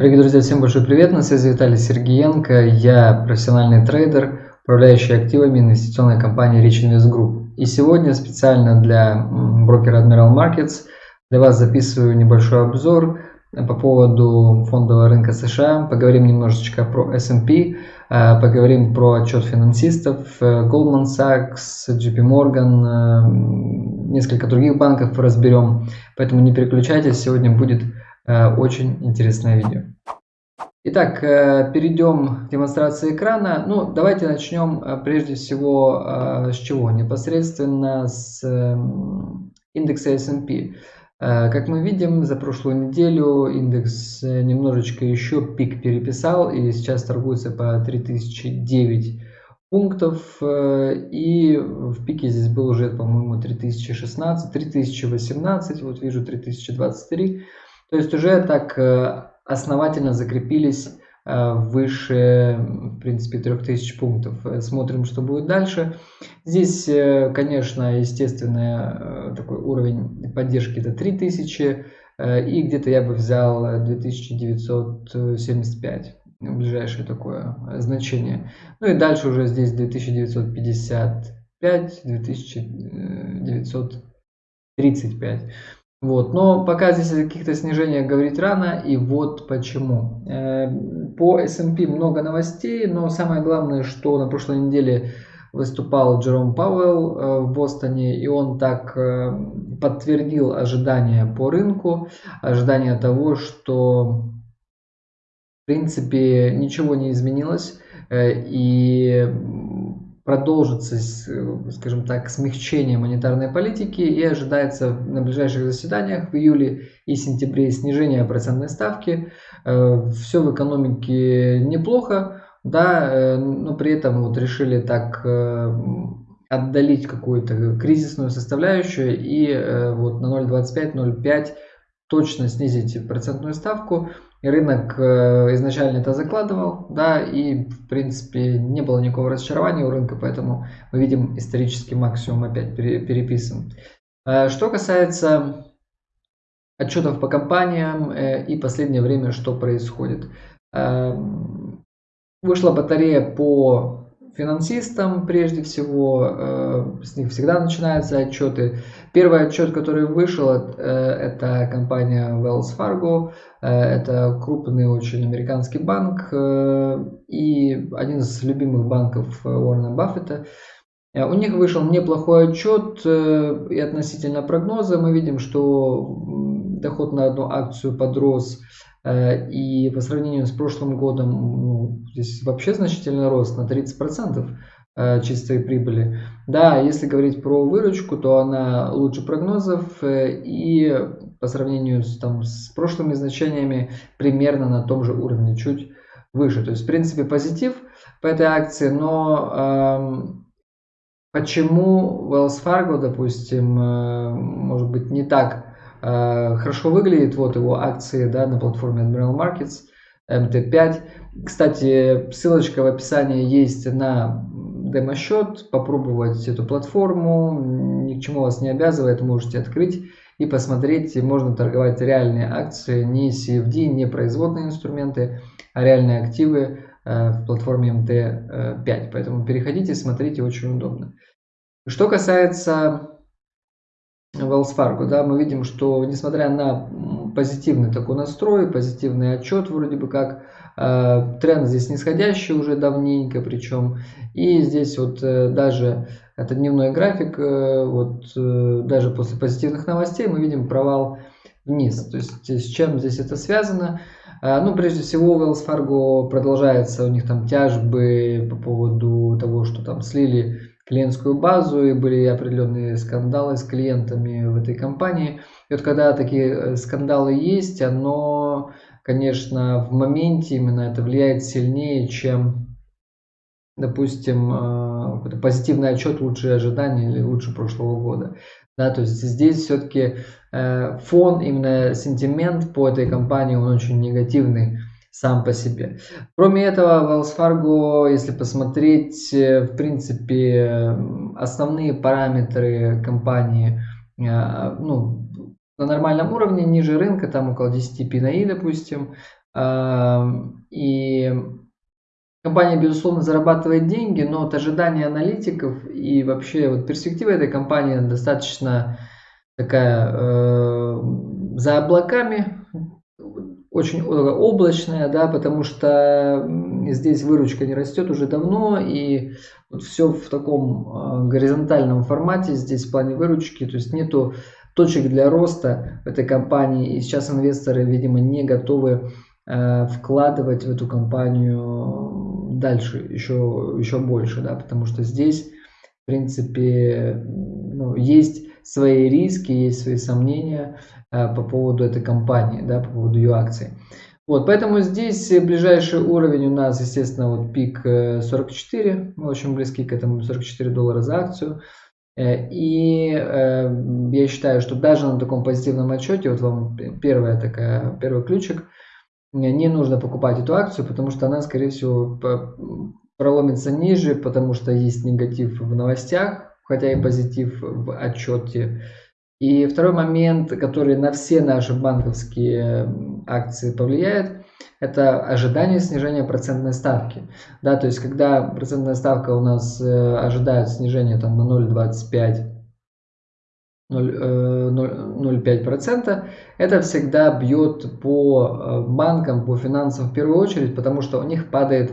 Дорогие друзья, всем большой привет, на связи Виталий Сергеенко, я профессиональный трейдер, управляющий активами инвестиционной компании Rich Invest Group. И сегодня специально для брокера Admiral Markets для вас записываю небольшой обзор по поводу фондового рынка США. Поговорим немножечко про S&P, э, поговорим про отчет финансистов, э, Goldman Sachs, JP Morgan, э, несколько других банков разберем. Поэтому не переключайтесь, сегодня будет очень интересное видео. Итак, перейдем к демонстрации экрана. Ну, давайте начнем прежде всего с чего? Непосредственно с индекса S&P. Э, как мы видим, за прошлую неделю индекс э, немножечко еще пик переписал и сейчас торгуется по 3009 пунктов. Э, и в пике здесь был уже, по-моему, 3016, 3018, вот вижу 3023. То есть уже так основательно закрепились Э, выше, в принципе, 3000 пунктов. Э, смотрим, что будет дальше. Здесь, э, конечно, естественно, такой уровень поддержки это 3000. И где-то я бы взял 2975 ближайшее такое значение. Ну и дальше уже здесь 2955, 2935. Вот. Но пока здесь о каких-то снижениях говорить рано, и вот почему. Э, по S&P много новостей, но самое главное, что на прошлой неделе выступал Джером Пауэлл э, в Бостоне, и он так э, подтвердил ожидания по рынку, ожидания того, что в принципе ничего не изменилось, и продолжится, скажем так, смягчение монетарной политики и ожидается на ближайших заседаниях в июле и сентябре снижение процентной ставки. Э, Все в экономике неплохо, да, э, но при этом вот решили так э, отдалить какую-то кризисную составляющую и вот на 0,25-0,5 точно снизить процентную ставку. Рынок э, изначально это закладывал, да, и в принципе не было никакого разочарования у рынка, поэтому мы видим исторический максимум опять переписан. Э, что касается отчетов по компаниям э, и последнее время, что происходит. Вышла батарея по финансистам прежде всего, э, с них всегда начинаются отчеты. Первый отчет, который вышел, э, это компания Wells Fargo, э, это крупный очень американский банк и один из любимых банков Уоррена Баффета. У них вышел неплохой отчет и относительно прогноза мы видим, что доход на одну акцию подрос и по сравнению с прошлым годом ну, здесь вообще значительный рост на 30% э, чистой прибыли. Да, если говорить про выручку, то она лучше прогнозов э, и по сравнению с, там, с прошлыми значениями примерно на том же уровне, чуть выше. То есть, в принципе, позитив по этой акции, но эм, почему Wells Fargo, допустим, э, может быть не так Э, хорошо выглядит. Вот его акции да, на платформе Admiral Markets MT5. Кстати, ссылочка в описании есть на демо-счет. Попробовать эту платформу. Ни к чему вас не обязывает. Можете открыть и посмотреть. Можно торговать реальные акции, не CFD, не производные инструменты, а реальные активы э, в платформе MT5. Поэтому переходите, смотрите, очень удобно. Что касается Wells Fargo, да, мы видим, что несмотря на позитивный такой настрой, позитивный отчет вроде бы как, э, тренд здесь нисходящий уже давненько причем, и здесь вот э, даже это дневной график, э, вот даже после позитивных новостей мы видим провал вниз, то есть с чем здесь это связано? Ну, прежде всего, Wells Fargo продолжается, у них там тяжбы по поводу того, что там слили клиентскую базу и были определенные скандалы с клиентами в этой компании. И вот когда такие э, скандалы есть, оно, конечно, в моменте именно это влияет сильнее, чем, допустим, э, какой-то позитивный отчет лучше ожидания или лучше прошлого года. Да, то есть здесь все-таки э, фон, именно сентимент по этой компании, он очень негативный сам по себе. Кроме этого, Wells Fargo, если посмотреть, э, в принципе, основные параметры компании, э, ну, на нормальном уровне, ниже рынка, там около 10 PNI, допустим, И компания, безусловно, зарабатывает деньги, но от ожидания аналитиков и вообще вот перспектива этой компании достаточно такая э, за облаками, очень облачная, да, потому что здесь выручка не растет уже давно, и вот все в таком э, горизонтальном формате здесь в плане выручки, то есть нету точек для роста в этой компании, и сейчас инвесторы, видимо, не готовы э, вкладывать в эту компанию дальше, еще, еще больше, да, потому что здесь, в принципе, ну, есть свои риски, есть свои сомнения э, по поводу этой компании, да, по поводу ее акций. Вот, поэтому здесь ближайший уровень у нас, естественно, вот пик 44, э, мы очень близки к этому, 44 доллара за акцию. Э, и я считаю, что даже на таком позитивном отчете, вот вам первая такая, первый ключик, не нужно покупать эту акцию, потому что она, скорее всего, проломится ниже, потому что есть негатив в новостях, хотя и позитив в отчете. И второй момент, который на все наши банковские акции повлияет, это ожидание снижения процентной ставки. Да, то есть, когда процентная ставка у нас э, ожидает снижения там, на 0,25 0,5%, э, это всегда бьет по э, банкам, по финансам в первую очередь, потому что у них падает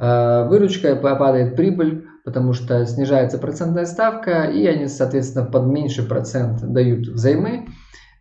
выручка, падает прибыль, потому что снижается процентная ставка, и они, соответственно, под меньший процент дают взаймы.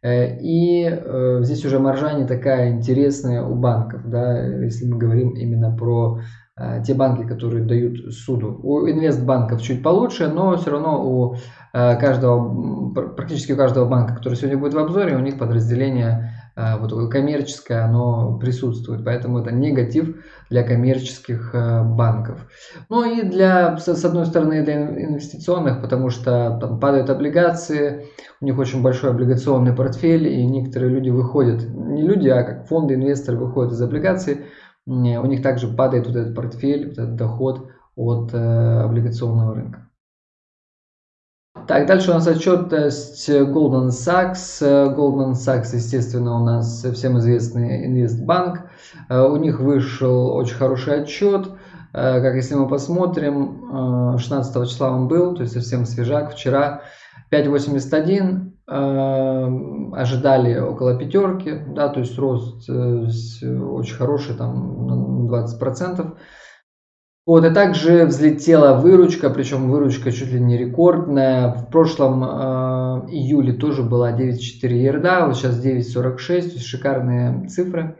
Э, и э, здесь уже маржа не такая интересная у банков, да, если мы говорим именно про э, те банки, которые дают суду. У инвестбанков чуть получше, но все равно у каждого, практически у каждого банка, который сегодня будет в обзоре, у них подразделение вот такое коммерческое, оно присутствует. Поэтому это негатив для коммерческих э, банков. Ну и для, с одной стороны, для инвестиционных, потому что там падают облигации, у них очень большой облигационный портфель, и некоторые люди выходят, не люди, а как фонды, инвесторы выходят из облигаций, у них также падает вот этот портфель, вот этот доход от э, облигационного рынка. Так, дальше у нас отчетность Goldman Sachs. Goldman Sachs, естественно, у нас всем известный инвестбанк. У них вышел очень хороший отчет. Как если мы посмотрим, 16 числа он был, то есть совсем свежак, вчера 5.81, ожидали около пятерки, да, то есть рост э, очень хороший, там на 20%. Вот, и также взлетела выручка, причем выручка чуть ли не рекордная. В прошлом э, июле тоже была 9,4 ерда, вот сейчас 9,46, то есть шикарные цифры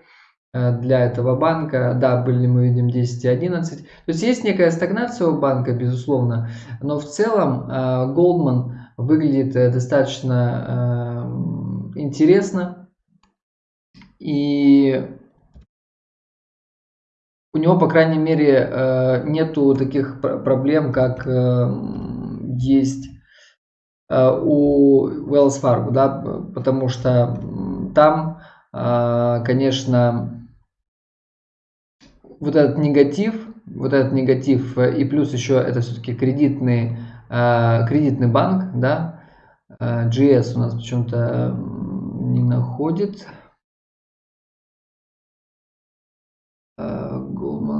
э, для этого банка. Да, были мы видим 10,11. То есть есть некая стагнация у банка, безусловно, но в целом э, Goldman выглядит э, достаточно э, интересно. И у него, по крайней мере, э, нету таких проблем, как э, есть э, у Wells Fargo, да, потому что там, конечно, вот этот негатив, вот этот негатив, и плюс еще это все-таки кредитный, кредитный банк, да, GS у нас почему-то не находит,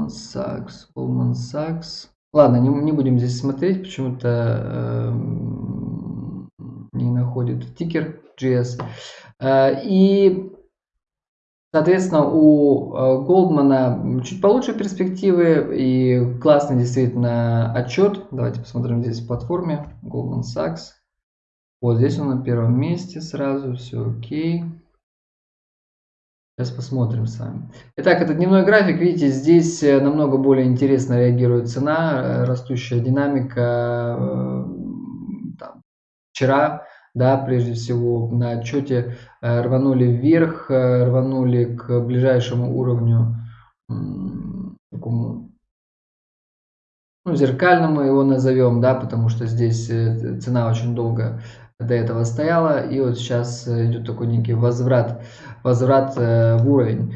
Sachs, Goldman Sachs. Ладно, не, не будем здесь смотреть, почему-то э, не находит тикер GS. Э, и, соответственно, у э, Goldman чуть получше перспективы и классный действительно отчет. Давайте посмотрим здесь в платформе Goldman Sachs. Вот здесь он на первом месте сразу, все окей. Сейчас посмотрим с вами. Итак, это дневной график. Видите, здесь э, намного более интересно реагирует цена, э, растущая динамика. Э, там, вчера, да, прежде всего, на отчете рванули вверх, рванули к ближайшему уровню, такому, ну, зеркальному его назовем, да, потому что здесь цена очень долго до этого стояла, и вот сейчас идет такой некий возврат, возврат э, в уровень.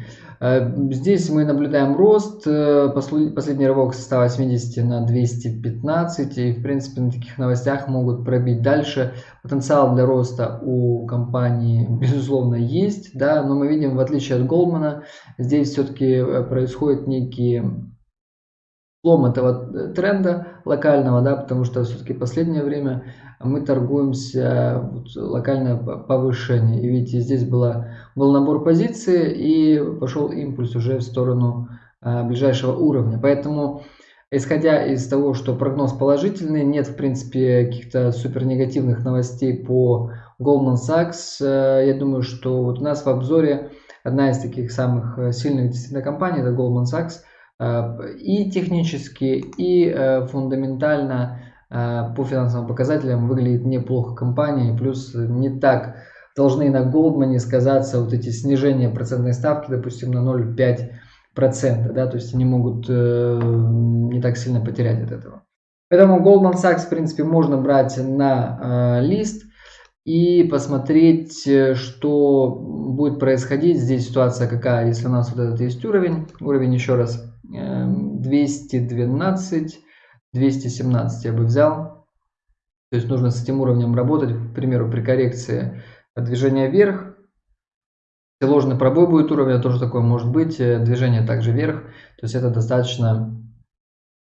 Здесь мы наблюдаем рост, последний рывок со 180 на 215, и в принципе на таких новостях могут пробить дальше. Потенциал для роста у компании безусловно есть, да, но мы видим, в отличие от Голдмана, здесь все-таки происходит некий слом этого тренда локального, да, потому что все-таки последнее время мы торгуемся вот, локальное повышение. И видите, здесь была, был набор позиций и пошел импульс уже в сторону а, ближайшего уровня. Поэтому, исходя из того, что прогноз положительный, нет в принципе каких-то супер негативных новостей по Goldman Sachs, э, я думаю, что вот у нас в обзоре одна из таких самых э, сильных действительно компаний, это Goldman Sachs, э, и технически, и фундаментально по финансовым показателям выглядит неплохо компания, плюс не так должны на Goldman сказаться вот эти снижения процентной ставки, допустим, на 0,5%, да, то есть они могут не так сильно потерять от этого. Поэтому Goldman Sachs, в принципе, можно брать на лист и посмотреть, э, что будет происходить. Здесь ситуация какая, если у нас вот этот есть уровень, уровень еще раз 212, эм, 217 я бы взял. То есть нужно с этим уровнем работать, к примеру, при коррекции движения вверх. Если ложный пробой будет уровня, тоже такое может быть, э, движение также вверх. То есть это достаточно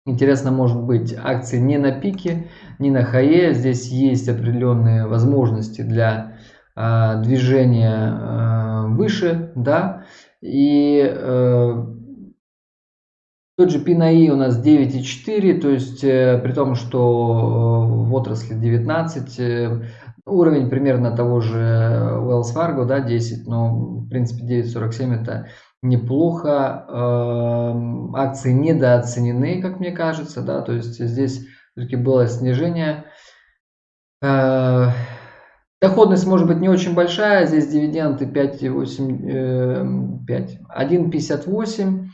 Интересно может быть акции не на пике, не на хае. Здесь есть определенные возможности для э, движения выше. Да? И э, тот же PNI у нас 9,4, то есть э, при том, что э, в отрасли 19, э, уровень примерно того же Wells Fargo, да, 10, но в принципе 9,47 это неплохо. Эм, акции недооценены, как мне кажется, да, то есть здесь все-таки было снижение. Доходность может быть не очень большая, здесь дивиденды 5,8, 5, 1,58,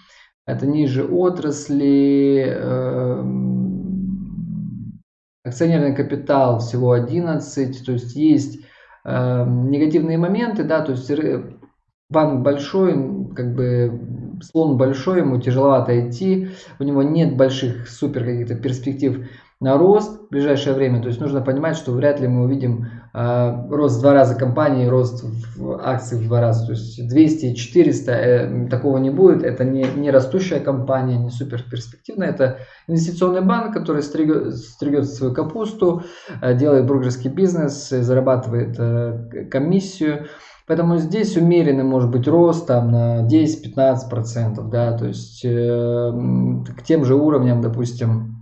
это ниже отрасли, эм, акционерный капитал всего 11, то есть есть эм, негативные моменты, да, то есть банк большой, как бы слон большой, ему тяжеловато идти, у него нет больших супер каких-то перспектив на рост в ближайшее время. То есть нужно понимать, что вряд ли мы увидим э, рост в два раза компании, рост в акций в два раза. То есть 200, 400 э, такого не будет. Это не, не растущая компания, не супер перспективная. Это инвестиционный банк, который стригет, стригет свою капусту, э, делает брокерский бизнес, зарабатывает э, комиссию. Поэтому здесь умеренный может быть рост там на 10-15%, да, то есть э, к тем же уровням, допустим,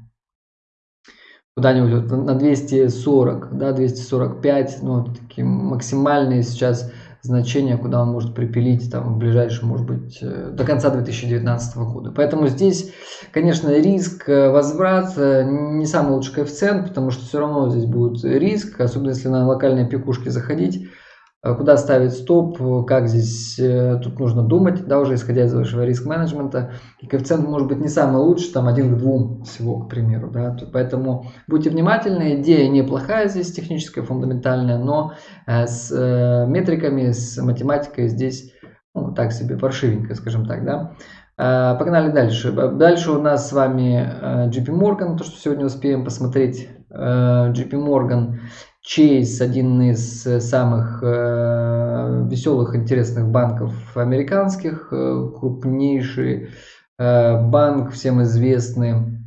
куда-нибудь вот на 240, да, 245, ну, такие максимальные сейчас значения, куда он может припилить там в ближайшем, может быть, э, до конца 2019 года. Поэтому здесь, конечно, риск э, возврат э, не самый лучший коэффициент, потому что все равно здесь будет риск, особенно если на локальные пикушки заходить. Э, куда ставить стоп, как здесь, э, тут нужно думать, да, уже исходя из вашего риск-менеджмента. И коэффициент может быть не самый лучший, там один к двум всего, к примеру, да, поэтому будьте внимательны, идея неплохая здесь, техническая, фундаментальная, но э, с метриками, с математикой здесь, ну, так себе, паршивенько, скажем так, да. Погнали дальше. Дальше у нас с вами JP Morgan, то, что сегодня успеем посмотреть. JP Morgan Chase один из э, самых э, веселых, интересных банков американских, э, крупнейший э, банк, всем известный.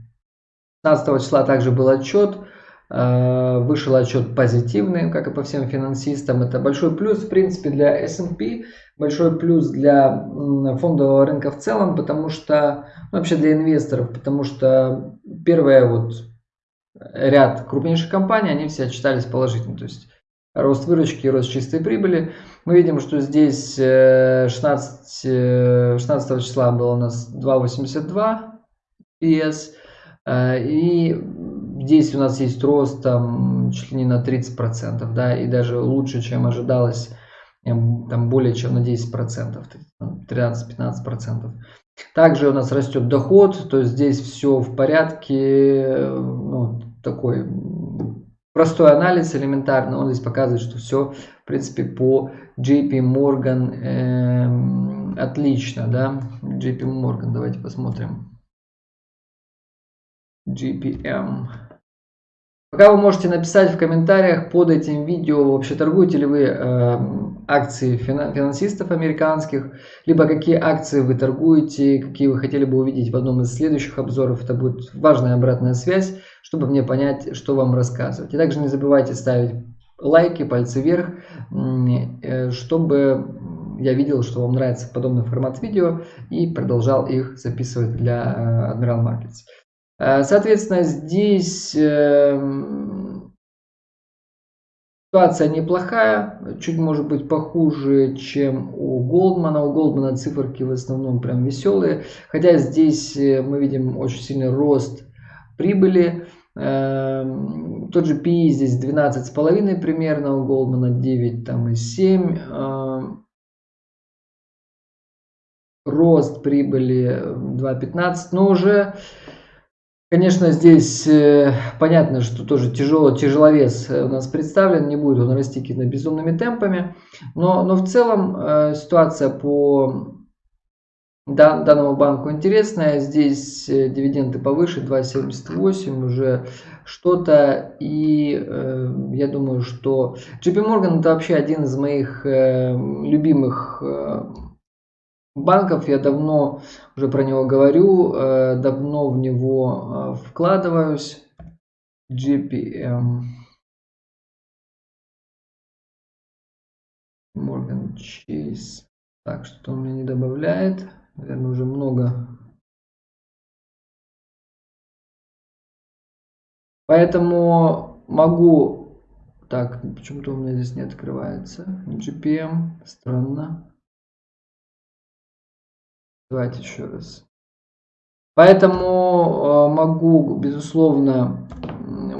15 числа также был отчет, э, вышел отчет позитивный, как и по всем финансистам. Это большой плюс, в принципе, для S&P, большой плюс для фондового рынка в целом, потому что, ну, вообще для инвесторов, потому что первое вот ряд крупнейших компаний, они все отчитались положительно. То есть рост выручки, рост чистой прибыли. Мы видим, что здесь 16, 16 э, числа было у нас 2,82 PS. Э, и здесь у нас есть рост там чуть ли не на 30%, да, и даже лучше, чем ожидалось, там более чем на 10%, 13-15%. Также у нас растет доход, то есть здесь все в порядке, ну, такой простой анализ элементарно, он здесь показывает, что все в принципе по JP Morgan э, отлично, да. JP Morgan, давайте посмотрим. GPM. Пока вы можете написать в комментариях под этим видео, вообще торгуете ли вы э, акции финансистов американских, либо какие акции вы торгуете, какие вы хотели бы увидеть в одном из следующих обзоров. Это будет важная обратная связь, чтобы мне понять, что вам рассказывать. И также не забывайте ставить лайки, пальцы вверх, э, чтобы я видел, что вам нравится подобный формат видео и продолжал их записывать для э, Admiral Markets. Э, соответственно, здесь эм, ситуация неплохая, чуть может быть похуже, чем у Голдмана. У Голдмана циферки в основном прям веселые, хотя здесь э, мы видим очень сильный рост прибыли. Эм, тот же PE здесь 12,5 примерно, у Голдмана 9 там и 7 эм, рост прибыли 2.15, но уже Конечно, здесь э, понятно, что тоже тяжело, тяжеловес э, у нас представлен, не будет он расти какими-то безумными темпами, но, но в целом э, ситуация по дан, данному банку интересная. Здесь дивиденды повыше, 2,78 уже что-то. И я думаю, что JP Morgan это вообще один из моих любимых банков. Я давно уже про него говорю, э, давно в него э, вкладываюсь. GPM. Morgan Chase. Так, что он мне не добавляет. Наверное, уже много. Поэтому могу... Так, почему-то у меня здесь не открывается. GPM. Странно. Давайте еще раз. Поэтому э, могу, безусловно,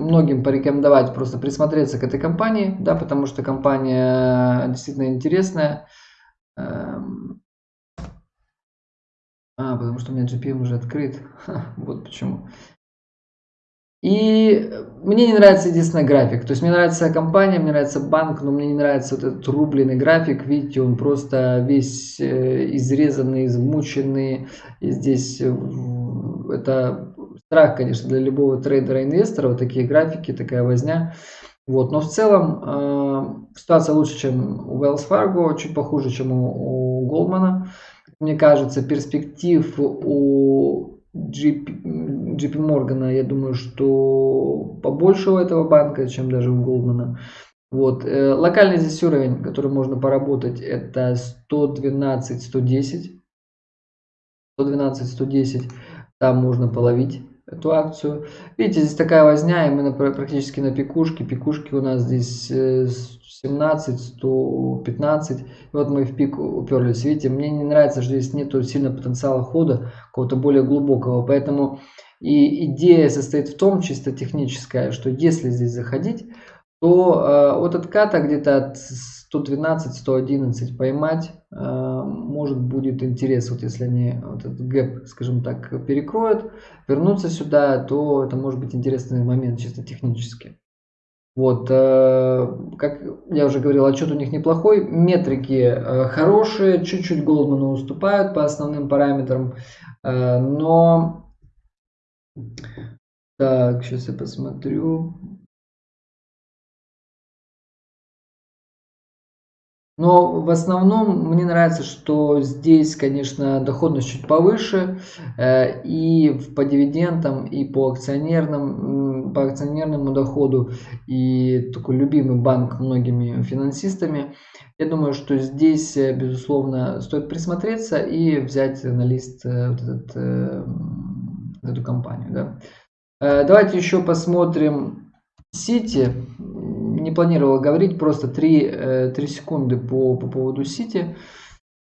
многим порекомендовать просто присмотреться к этой компании, да, потому что компания действительно интересная. Эм, а, потому что у меня GPM уже открыт. Ха, вот почему. И мне не нравится единственный график. То есть мне нравится компания, мне нравится банк, но мне не нравится вот этот рубленый график. Видите, он просто весь э, изрезанный, измученный. И здесь э, это страх, конечно, для любого трейдера-инвестора. Вот такие графики, такая возня. Вот. Но в целом э, ситуация лучше, чем у Wells Fargo, чуть похуже, чем у, у Goldman. Мне кажется, перспектив у JP, JP Morgan, я думаю, что побольше у этого банка, чем даже у Goldman. Вот. Э, локальный здесь уровень, который можно поработать, это 112-110. 112-110. Там можно половить эту акцию. Видите, здесь такая возня, и мы на, практически на пикушке. Пикушки у нас здесь 17, 115. И вот мы в пик уперлись. Видите, мне не нравится, что здесь нету сильно потенциала хода, какого-то более глубокого. Поэтому и идея состоит в том, чисто техническая, что если здесь заходить, то э, от отката где-то от 112-111 поймать э, может будет интерес, вот если они вот этот гэп, скажем так, перекроют, вернуться сюда, то это может быть интересный момент чисто технически. Вот, э, как я уже говорил, отчет у них неплохой, метрики э, хорошие, чуть-чуть Голдману уступают по основным параметрам, но... Так, сейчас я посмотрю. Но в основном мне нравится, что здесь, конечно, доходность чуть повыше э, и по дивидендам, и по акционерным, по акционерному доходу, и такой любимый банк многими финансистами. Я думаю, что здесь, э, безусловно, стоит присмотреться и взять на лист э, вот этот, эту компанию. Да. Давайте еще посмотрим Сити не планировал говорить, просто 3, 3 э, секунды по, по поводу Сити.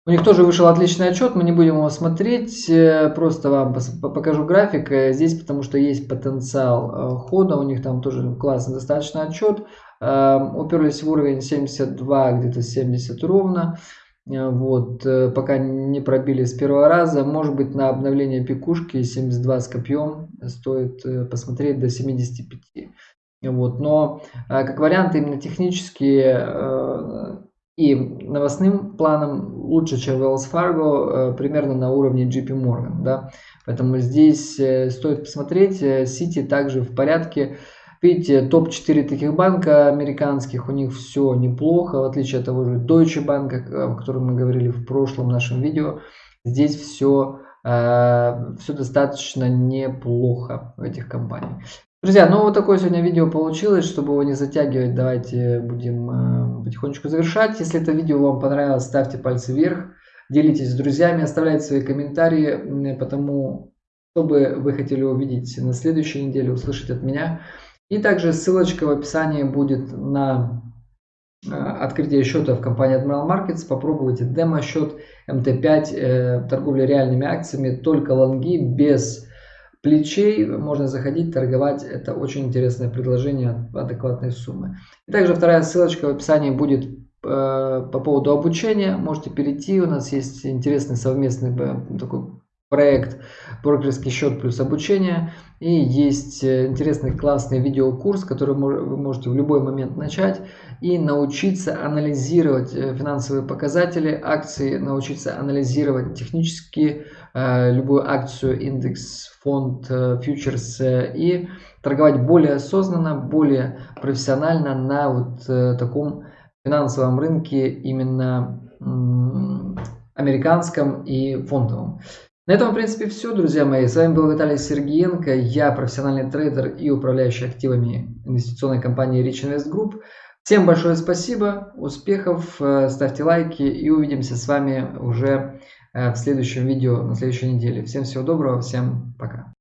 У них тоже вышел отличный отчет, мы не будем его смотреть, э, просто вам покажу график э, здесь, потому что есть потенциал хода, у них там тоже классный достаточно отчет. Уперлись в уровень 72, где-то 70 ровно. Вот, пока не пробили с первого раза. Может быть, на обновление пикушки 72 с копьем стоит посмотреть до 75. Вот, но э, как вариант именно технически э, и новостным планом лучше, чем Wells Fargo, примерно на уровне JP Morgan. Да? Поэтому здесь стоит посмотреть. City также в порядке. Видите, топ-4 таких банка американских, у них все неплохо, в отличие от того же Deutsche Bank, о котором мы говорили в прошлом нашем видео. Здесь все, э, все достаточно неплохо в этих компаниях. Друзья, ну вот такое сегодня видео получилось, чтобы его не затягивать, давайте будем э, потихонечку завершать. Если это видео вам понравилось, ставьте пальцы вверх, делитесь с друзьями, оставляйте свои комментарии, потому что бы вы хотели увидеть на следующей неделе, услышать от меня. И также ссылочка в описании будет на э, открытие счета в компании Admiral Markets. Попробуйте демо-счет МТ5, э, торговля реальными акциями, только лонги, без плечей. Можно заходить, торговать. Это очень интересное предложение адекватной суммы. И также вторая ссылочка в описании будет э, по поводу обучения. Можете перейти. У нас есть интересный совместный такой проект брокерский счет плюс обучение. И есть э, интересный классный видеокурс, который вы можете в любой момент начать и научиться анализировать э, финансовые показатели акции, научиться анализировать технически э, любую акцию, индекс, фонд, фьючерс и торговать более осознанно, более профессионально на вот таком финансовом рынке именно американском и фондовом. На этом, в принципе, все, друзья мои. С вами был Виталий Сергеенко. Я профессиональный трейдер и управляющий активами инвестиционной компании Rich Invest Group. Всем большое спасибо, успехов, э, ставьте лайки и увидимся с вами уже э, в следующем видео на следующей неделе. Всем всего доброго, всем пока.